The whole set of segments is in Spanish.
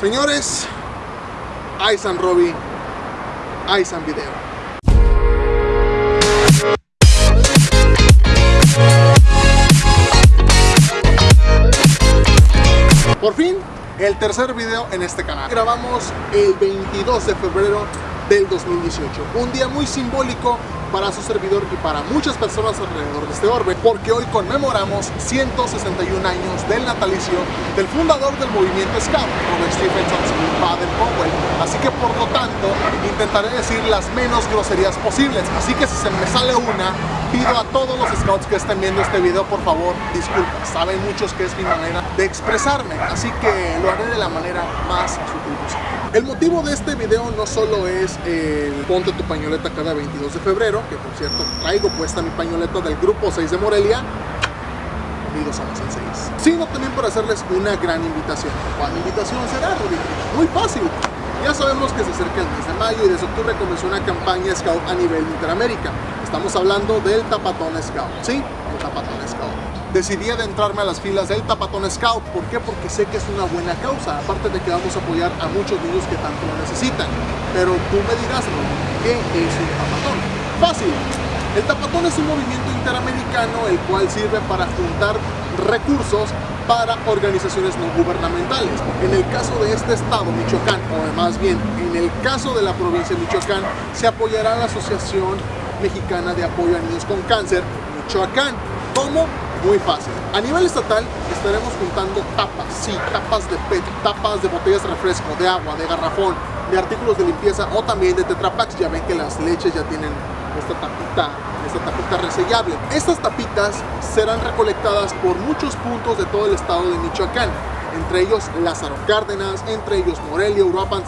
Señores, Aisan Robbie, Aisan Video. Por fin, el tercer video en este canal. Grabamos el 22 de febrero del 2018. Un día muy simbólico para su servidor y para muchas personas alrededor de este orbe, porque hoy conmemoramos 161 años del natalicio del fundador del movimiento Scout, Robert Stephenson Baden Powell. Así que por lo tanto, intentaré decir las menos groserías posibles. Así que si se me sale una, pido a todos los scouts que estén viendo este video, por favor, disculpen. Saben muchos que es mi manera de expresarme, así que lo haré de la manera más sutil posible. El motivo de este video no solo es el ponte tu pañoleta cada 22 de febrero, que por cierto traigo puesta mi pañoleta del grupo 6 de Morelia, unidos somos el 6, sino también por hacerles una gran invitación. ¿Cuál invitación será, Rodrigo? Muy fácil. Ya sabemos que se acerca el mes de mayo y desde octubre comenzó una campaña Scout a nivel Interamérica. Estamos hablando del Tapatón Scout, ¿sí? El Tapatón Scout decidí adentrarme a las filas del Tapatón Scout. ¿Por qué? Porque sé que es una buena causa, aparte de que vamos a apoyar a muchos niños que tanto lo necesitan. Pero tú me dirás, ¿qué es un Tapatón? Fácil. El Tapatón es un movimiento interamericano el cual sirve para juntar recursos para organizaciones no gubernamentales. En el caso de este estado, Michoacán, o más bien en el caso de la provincia de Michoacán, se apoyará a la Asociación Mexicana de Apoyo a Niños con Cáncer, Michoacán. ¿Cómo? muy fácil. A nivel estatal estaremos juntando tapas, sí, tapas de PET, tapas de botellas de refresco, de agua, de garrafón, de artículos de limpieza o también de Tetrapax. Ya ven que las leches ya tienen esta tapita, esta tapita resellable. Estas tapitas serán recolectadas por muchos puntos de todo el estado de Michoacán, entre ellos Lázaro Cárdenas, entre ellos Morelia, Uruapan,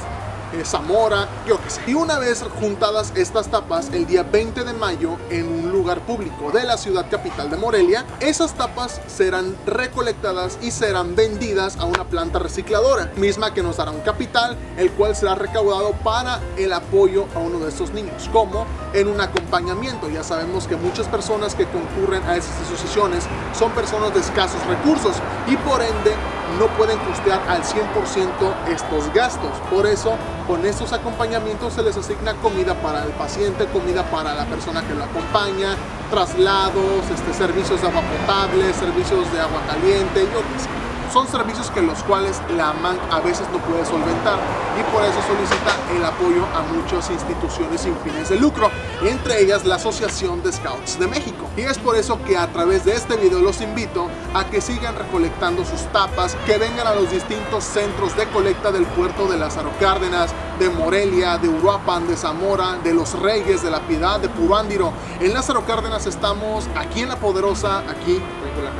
eh, Zamora, yo qué sé. Y una vez juntadas estas tapas, el día 20 de mayo, en un lugar público de la ciudad capital de Morelia, esas tapas serán recolectadas y serán vendidas a una planta recicladora, misma que nos dará un capital, el cual será recaudado para el apoyo a uno de estos niños, como en un acompañamiento. Ya sabemos que muchas personas que concurren a esas asociaciones son personas de escasos recursos y por ende no pueden costear al 100% estos gastos. Por eso, con estos acompañamientos se les asigna comida para el paciente, comida para la persona que lo acompaña, traslados, este, servicios de agua potable, servicios de agua caliente, yo qué sé son servicios que los cuales la MAN a veces no puede solventar y por eso solicita el apoyo a muchas instituciones sin fines de lucro, entre ellas la Asociación de Scouts de México. Y es por eso que a través de este video los invito a que sigan recolectando sus tapas, que vengan a los distintos centros de colecta del puerto de Lázaro Cárdenas, de Morelia, de Uruapan, de Zamora, de Los Reyes, de La Piedad, de Purándiro. En Lázaro Cárdenas estamos aquí en La Poderosa, aquí de La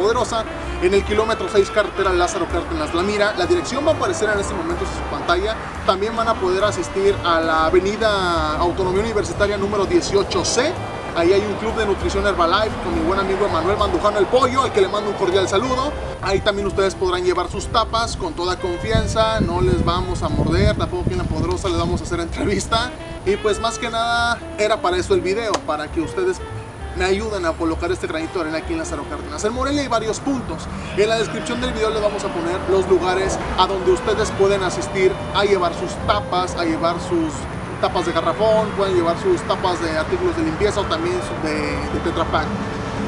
Poderosa, en el kilómetro 6 carretera Lázaro Cárdenas La Mira. La dirección va a aparecer en este momento en su pantalla. También van a poder asistir a la avenida Autonomía Universitaria número 18C. Ahí hay un club de nutrición Herbalife con mi buen amigo Emanuel Mandujano el Pollo, al que le mando un cordial saludo. Ahí también ustedes podrán llevar sus tapas con toda confianza, no les vamos a morder, tampoco aquí en La Poderosa les vamos a hacer entrevista. Y pues más que nada era para eso el video, para que ustedes me ayudan a colocar este granito de arena aquí en Lázaro Cárdenas. En Morelia hay varios puntos. En la descripción del video les vamos a poner los lugares a donde ustedes pueden asistir a llevar sus tapas, a llevar sus tapas de garrafón, pueden llevar sus tapas de artículos de limpieza o también de, de Tetra Pak.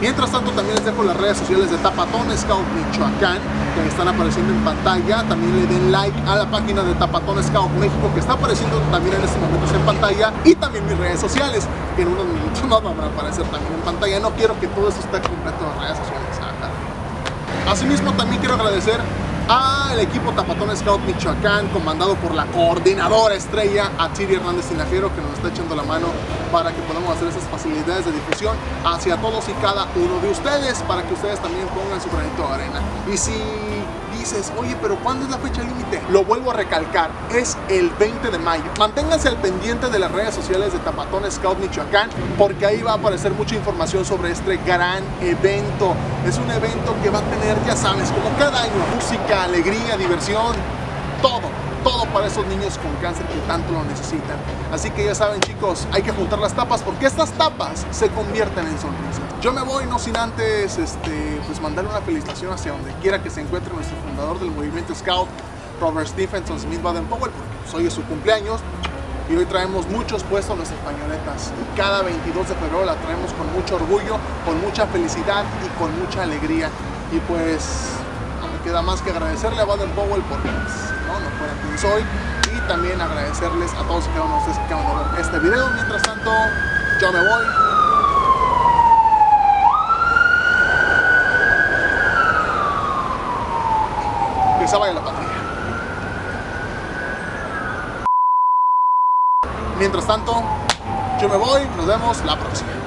Mientras tanto también les dejo las redes sociales de Tapatón Scout Michoacán que están apareciendo en pantalla. También le den like a la página de Tapatón Scout México que está apareciendo también en estos momentos en pantalla. Y también mis redes sociales que en unos minutos más van a aparecer también en pantalla. No quiero que todo eso esté completo en redes sociales. Asimismo también quiero agradecer al equipo Tapatón Scout Michoacán, comandado por la coordinadora estrella Atiri Hernández Tinajero, que nos está echando la mano para que podamos hacer esas facilidades de difusión hacia todos y cada uno de ustedes, para que ustedes también pongan su granito de arena. Y si dices, oye, pero ¿cuándo es la fecha límite? Lo vuelvo a recalcar, es el 20 de mayo. Manténganse al pendiente de las redes sociales de Tapatón Scout Michoacán, porque ahí va a aparecer mucha información sobre este gran evento. Es un evento que va a tener, ya sabes, como cada año, música, alegría, diversión, todo para esos niños con cáncer que tanto lo necesitan. Así que ya saben chicos, hay que juntar las tapas porque estas tapas se convierten en sonrisas. Yo me voy no sin antes este, pues mandarle una felicitación hacia donde quiera que se encuentre nuestro fundador del movimiento Scout, Robert Stephenson Smith Baden Powell, porque hoy es su cumpleaños. Y hoy traemos muchos puestos nuestras pañoletas. Y cada 22 de febrero la traemos con mucho orgullo, con mucha felicidad y con mucha alegría. Y pues no me queda más que agradecerle a Baden Powell pues, soy. Y también agradecerles a todos y cada uno de ustedes que acaban de ver este video. Mientras tanto, yo me voy. Que se la patria. Mientras tanto, yo me voy, nos vemos la próxima.